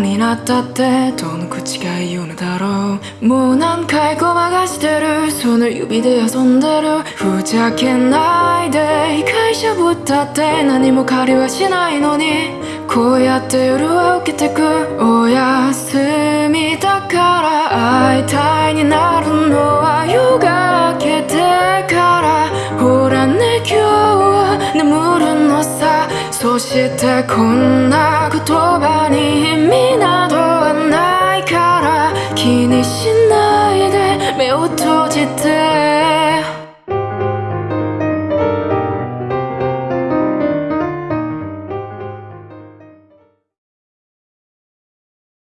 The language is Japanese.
になったってどの口が言うのだろうもう何回ごまかしてるその指で遊んでる。ふざけないで会社ぶったって何も借りはしないのに。こうやって夜は受けてく。おやすみだから会いたいになるのは夜が明けてから。ほらね今日は眠るのさ。そしてこんな言葉に。tu te